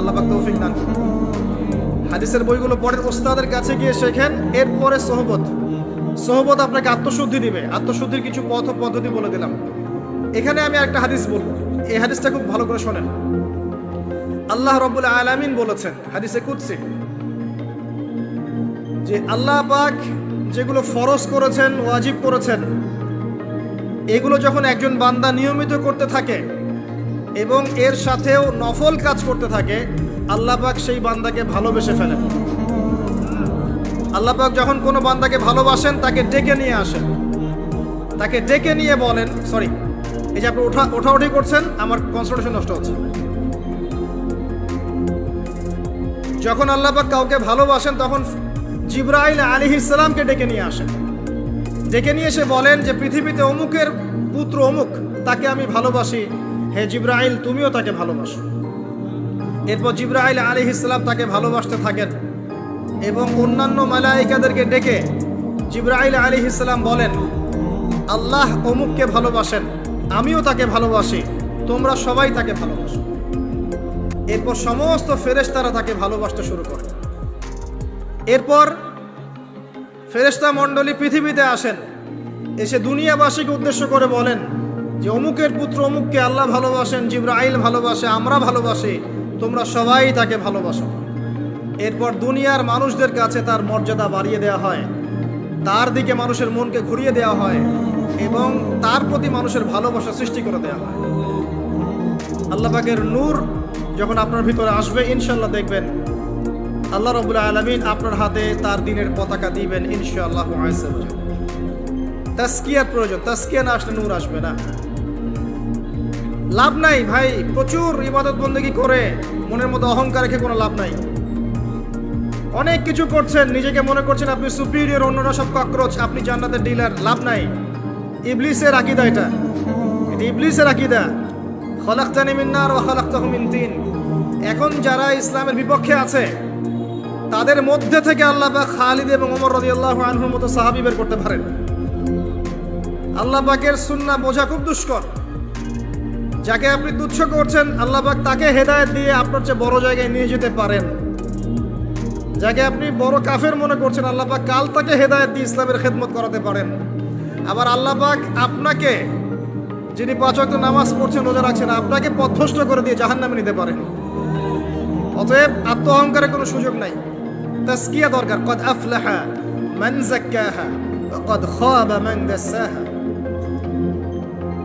আল্লাহ পাক তৌফিক দান হাদিসের বইগুলো পড়েন ওস্তাদের কাছে গিয়ে শেখেন, এরপরে সহবত। সহবত আপনাকে আত্মশুদ্ধি দিবে। আত্মশুদ্ধির কিছু পথ পদ্ধতি বলে দিলাম। এখানে আমি একটা হাদিস বলব। এই হাদিসটা খুব ভালো করে শোনেন। আল্লাহ রব্বুল আলামিন বলেছেন, হাদিসে কুদসি, যে আল্লাহ পাক যেগুলো ফরজ করেছেন, ওয়াজিব করেছেন, এগুলো যখন একজন বান্দা নিয়মিত করতে থাকে এবং এর সাথেও নফল কাজ করতে থাকে, আল্লাহ পাক সেই বান্দাকে ভালোবেসে ফেলেন। আল্লাহ পাক যখন কোনো বান্দাকে ভালোবাসেন, তাকে ডেকে নিয়ে আসেন। তাকে ডেকে নিয়ে বলেন, সরি, এই যে আপনি ওঠা, ওঠাউঠি করছেন, আমার কনসেন্ট্রেশন নষ্ট হচ্ছে। যখন আল্লাহ পাক কাউকে ভালোবাসেন, তখন জিব্রাইল আলী ইসলামকে ডেকে নিয়ে আসেন। ডেকে নিয়ে এসে বলেন যে, পৃথিবীতে অমুকের পুত্র অমুক, তাকে আমি ভালোবাসি হে জিব্রাইল, তুমিও তাকে ভালোবাসো। এরপর জিব্রাইল আলী ইসলাম তাকে ভালোবাসতে থাকেন এবং অন্যান্য মালাইকাদেরকে ডেকে জিব্রাইল আলী ইসলাম বলেন, আল্লাহ অমুককে ভালোবাসেন, আমিও তাকে ভালোবাসি, তোমরা সবাই তাকে ভালোবাসো। এরপর সমস্ত ফেরেশতারা তাকে ভালোবাসতে শুরু করে। এরপর ফেরেশতা মণ্ডলী পৃথিবীতে আসেন, এসে দুনিয়াবাসীকে উদ্দেশ্য করে বলেন যে অমুকের পুত্র অমুককে আল্লাহ ভালোবাসেন, জিব্রাইল ভালোবাসে, আমরা ভালোবাসি, তোমরা সবাই তাকে ভালোবাসো। এরপর দুনিয়ার মানুষদের কাছে তার মর্যাদা বাড়িয়ে দেওয়া হয়। তার দিকে মানুষের মনকে ঘুরিয়ে দেওয়া হয় এবং তার প্রতি মানুষের ভালোবাসা সৃষ্টি করে দেওয়া হয়। আল্লাহ পাকের নূর যখন আপনার ভিতরে আসবে, ইনশাল্লাহ দেখবেন আল্লাহ রবুল্লা আলমিন আপনার হাতে তার দিনের পতাকা দিবেন, ইনশাআল্লাহ তাস্কিয়ার প্রয়োজন, তাস্কিয়া না আসলে নূর আসবে না। লাভ নাই, ভাই। প্রচুর ইবাদত বন্দেগী করে। মনের মধ্যে অহংকার রেখে কোনো লাভ নাই। অনেক কিছু করছেন, নিজেকে মনে করছেন আপনি সুপিরিয়র অন্যরা সব ককরোচ আপনি জান্নাতের ডিলার লাভ নাই। ইবলিসের আকিদা এটা। ইবলিসের আকিদা। খলাক্তানি মিন্নার ও খলাক্তাহু মিন তিন। এখন যারা ইসলামের বিপক্ষে আছে, তাদের মধ্যে থেকে আল্লাহ খালিদ এবং ওমর রাদিয়াল্লাহু আনহুর মতো সাহাবী বের করতে পারেন। আল্লাহ পাকের সুন্নাহ বোঝা খুব দুষ্কর। যাকে আপনি তুচ্ছ করছেন আল্লাহবাক তাকে হেদায়ত দিয়ে আপনার চেয়ে বড় জায়গায় নিয়ে যেতে পারেন। যাকে আপনি বড় কাফের মনে করছেন আল্লাহবাক কাল তাকে হেদায়ত দিয়ে ইসলামের খেদমত করাতে পারেন। আবার আল্লাহবাক আপনাকে, যিনি পাঁচ ওয়াক্ত নামাজ পড়ছেন, রোজা রাখছেন, আপনাকে পথভ্রষ্ট করে দিয়ে জাহান নামে নিতে পারেন। অতএব আত্ম অহংকারের কোনো সুযোগ নাই। তাস্কিয়া দরকার। কদ আফলাহা মান জাক্কাহা কদ খাবা মান দাসাহা।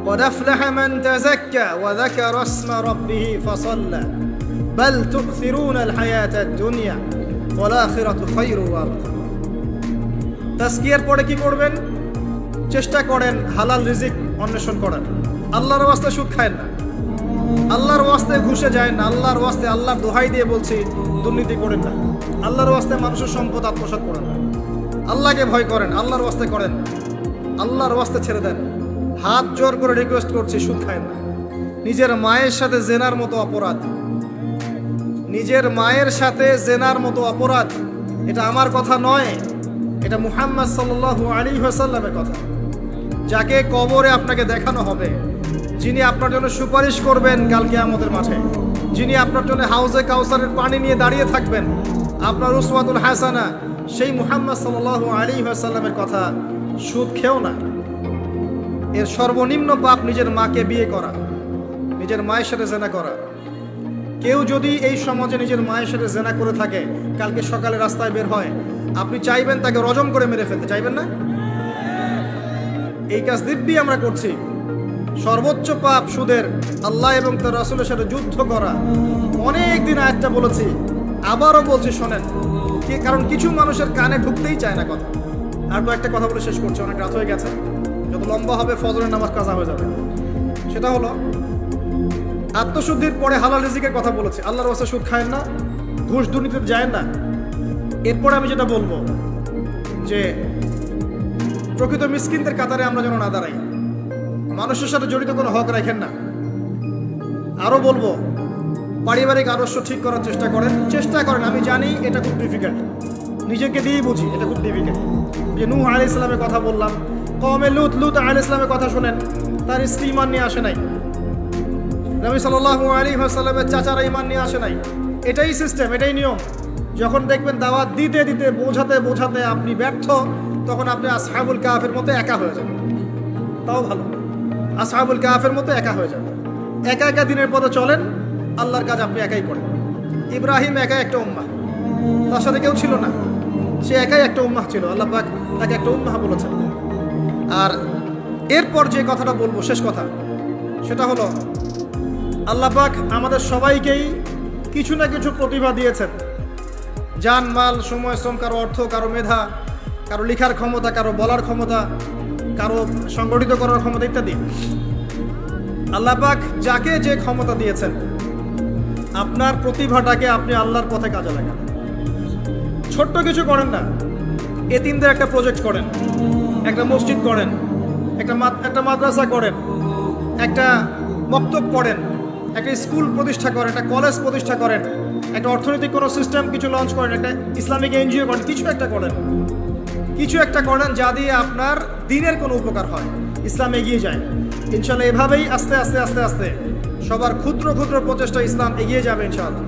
قد أفلح من تزكى وذكر اسم ربه فصلى بل تؤثرون الحياة الدنيا والآخرة خير وأبقى তাস্কিয়ার পরে কি করবেন চেষ্টা করেন হালাল রিজিক অন্বেষণ করার আল্লাহর ওয়াস্তে সুদ খায় না আল্লাহর ওয়াস্তে ঘুষে যায় না আল্লাহর ওয়াস্তে আল্লাহর দোহাই দিয়ে বলছি দুর্নীতি করেন না আল্লাহর ওয়াস্তে মানুষের সম্পদ আত্মসাৎ করেন না আল্লাহকে ভয় করেন আল্লাহর ওয়াস্তে করেন আল্লাহর ওয়াস্তে ছেড়ে দেন হাত জোর করে রিকোয়েস্ট করছি, সুদ খায় না। নিজের মায়ের সাথে জেনার মতো অপরাধ। নিজের মায়ের সাথে জেনার মতো অপরাধ, এটা আমার কথা নয়, এটা মুহাম্মদ সাল্লাল্লাহু আলী সাল্লামের কথা। যাকে কবরে আপনাকে দেখানো হবে, যিনি আপনার জন্য সুপারিশ করবেন কালকে আমাদের মাঠে, যিনি আপনার জন্য হাউজে কাউসারের পানি নিয়ে দাঁড়িয়ে থাকবেন, আপনার উসমাতুল হাসানা, সেই মুহাম্মদ সাল্লাল্লাহু আলী সাল্লামের কথা সুদ খেও না। এর সর্বনিম্ন পাপ নিজের মাকে বিয়ে করা, নিজের মায়ের সাথে জেনা করা। কেউ যদি এই সমাজে নিজের মায়ের সাথে জেনা করে থাকে, কালকে সকালে রাস্তায় বের হয়, আপনি চাইবেন তাকে রজম করে মেরে ফেলতে, চাইবেন না? এই কাজ দিব্যি আমরা করছি। সর্বোচ্চ পাপ সুদের আল্লাহ এবং তার রাসুলের সাথে যুদ্ধ করা। অনেক দিন বলেছি, আবারও বলছি, শোনেন কারণ কিছু মানুষের কানে ঢুকতেই চায় না কথা। আর একটা কথা বলে শেষ করছে, অনেক রাত হয়ে গেছে। যত লম্বা হবে ফজরের নামাজ কাজা হয়ে যাবে। সেটা হলো, আত্মশুদ্ধির পরে হালাল রিজিকের কথা বলেছি। আল্লাহর ওয়াস্তে সুদ খায়েন না, ঘুষ দুর্নীতিতে যায় না। এরপরে আমি যেটা বলব, যে প্রকৃত মিসকিনদের কাতারে আমরা যেন না দাঁড়াই। মানুষের সাথে জড়িত কোনো হক রাখেন না। আরও বলব, পারিবারিক আদর্শ ঠিক করার চেষ্টা করেন। চেষ্টা করেন, আমি জানি এটা খুব ডিফিকাল্ট নিজেকে দিয়েই বুঝি, এটা খুব ডিফিকাল্ট যে নূহ আলি ইসলামের কথা বললাম কমে লুত লুত আলি ইসলামের কথা শোনেন। তার স্ত্রী ইমান নিয়ে আসে নাই। নবী সাল্লাল্লাহু আলী সাল্লামের চাচারা ইমান নিয়ে আসে নাই। এটাই সিস্টেম, এটাই নিয়ম। যখন দেখবেন দাওয়াত দিতে দিতে, বোঝাতে বোঝাতে আপনি ব্যর্থ, তখন আপনি আসহাবুল কাফের মতো একা হয়ে যাবেন। তাও ভালো। আসহাবুল কাফের মতো একা হয়ে যাবেন। একা একা দিনের পথে চলেন, আল্লাহর কাজ আপনি একাই করেন। ইব্রাহিম একা একটা উম্মাহ। তার সাথে কেউ ছিল না। সে একাই একটা উম্মাহ ছিল। আল্লাহ তাকে একটা উম্মাহ বলেছেন। আর এরপর যে কথাটা বলব, শেষ কথা, সেটা হলো, আল্লাহ পাক আমাদের সবাইকেই কিছু না কিছু প্রতিভা দিয়েছেন। যান, মাল, সময়, শ্রম, কারও অর্থ, কারও মেধা, কারও লেখার ক্ষমতা, কারও বলার ক্ষমতা, কারও সংগঠিত করার ক্ষমতা ইত্যাদি। আল্লাহ পাক যাকে যে ক্ষমতা দিয়েছেন, আপনার প্রতিভাটাকে আপনি আল্লাহর পথে কাজে লাগান। ছোট্ট কিছু করেন না, এ এতিমদের একটা প্রজেক্ট করেন। একটা মসজিদ করেন, একটা একটা মাদ্রাসা করেন, একটা বক্তব্য করেন, একটা স্কুল প্রতিষ্ঠা করেন, একটা কলেজ প্রতিষ্ঠা করেন, একটা অর্থনৈতিক কোনো সিস্টেম কিছু লঞ্চ করেন, একটা ইসলামিক এনজিও করেন, কিছু একটা করেন। কিছু একটা করেন যা দিয়ে আপনার দিনের কোনো উপকার হয়। ইসলাম এগিয়ে যায়। ইনশাল্লাহ এভাবেই আস্তে আস্তে আস্তে আস্তে সবার ক্ষুদ্র ক্ষুদ্র প্রচেষ্টা ইসলাম এগিয়ে যাবে ইনশাআল্লাহ।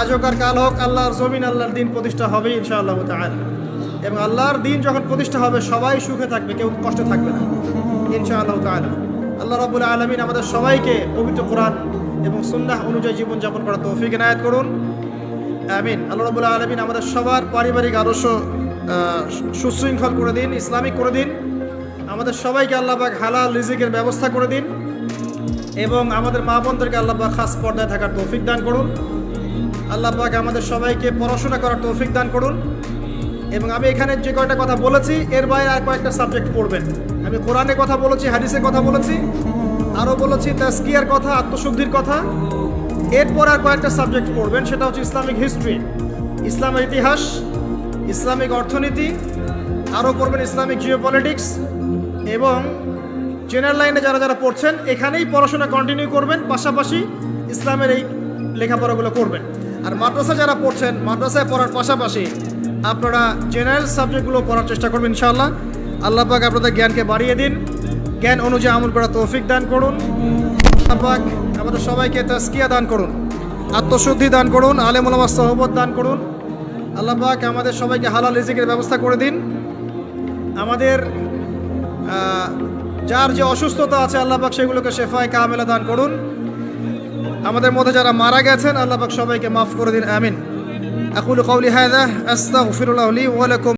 আজ হোক আর কাল হোক, আল্লাহর জমিন, আল্লাহর দিন প্রতিষ্ঠা হবে ইনশাআল্লাহ তাআলা। এবং আল্লাহর দিন যখন প্রতিষ্ঠা হবে, সবাই সুখে থাকবে, কেউ কষ্টে থাকবে না। ইনশাআল্লাহ তাআলা। আল্লাহ রাব্বুল আলামিন আমাদের সবাইকে পবিত্র কোরআন এবং সুন্নাহ অনুযায়ী জীবনযাপন করার তৌফিক এনায়েত করুন। আমিন। আল্লাহ রাব্বুল আলমিন আমাদের সবার পারিবারিক আদর্শ সুশৃঙ্খল করে দিন, ইসলামিক করে দিন। আমাদের সবাইকে আল্লাহ পাক হালাল রিজিকের ব্যবস্থা করে দিন এবং আমাদের মা বোনদেরকে আল্লাহ পাক খাস পর্দায় থাকার তৌফিক দান করুন। আল্লাহ পাক আমাদের সবাইকে পড়াশোনা করার তৌফিক দান করুন। এবং আমি এখানে যে কয়টা কথা বলেছি, এর বাইরে আর কয়েকটা সাবজেক্ট পড়বেন। আমি কোরআনের কথা বলেছি হাদিসের কথা বলেছি, আরও বলেছি তাস্কিয়ার কথা, আত্মশুদ্ধির কথা। এরপর আর কয়েকটা সাবজেক্ট পড়বেন, সেটা হচ্ছে ইসলামিক হিস্ট্রি ইসলামের ইতিহাস, ইসলামিক অর্থনীতি, আরও পড়বেন ইসলামিক জিওপলিটিক্স এবং জেনারেল লাইনে যারা যারা পড়ছেন, এখানেই পড়াশোনা কন্টিনিউ করবেন, পাশাপাশি ইসলামের এই লেখাপড়াগুলো করবেন। আর মাদ্রাসা যারা পড়ছেন, মাদ্রাসায় পড়ার পাশাপাশি আপনারা জেনারেল সাবজেক্টগুলো পড়ার চেষ্টা করবেন, ইনশাআল্লাহ। আল্লাহ পাক আপনাদের জ্ঞানকে বাড়িয়ে দিন। জ্ঞান অনুযায়ী আমল করার তৌফিক দান করুন। আল্লাহ পাক আমাদের সবাইকে তাস্কিয়া দান করুন, আত্মশুদ্ধি দান করুন আলেমুলামা সহবত দান করুন। আল্লাহ পাক আমাদের সবাইকে হালাল রিজিকের ব্যবস্থা করে দিন। আমাদের যার যে অসুস্থতা আছে, আল্লাহ পাক সেগুলোকে শেফায় কামেলা দান করুন। আমাদের মধ্যে যারা মারা গেছেন, আল্লাহ পাক সবাইকে মাফ করে দিন, আমিন। أقول قولي هذا أستغفر الله لي ولكم.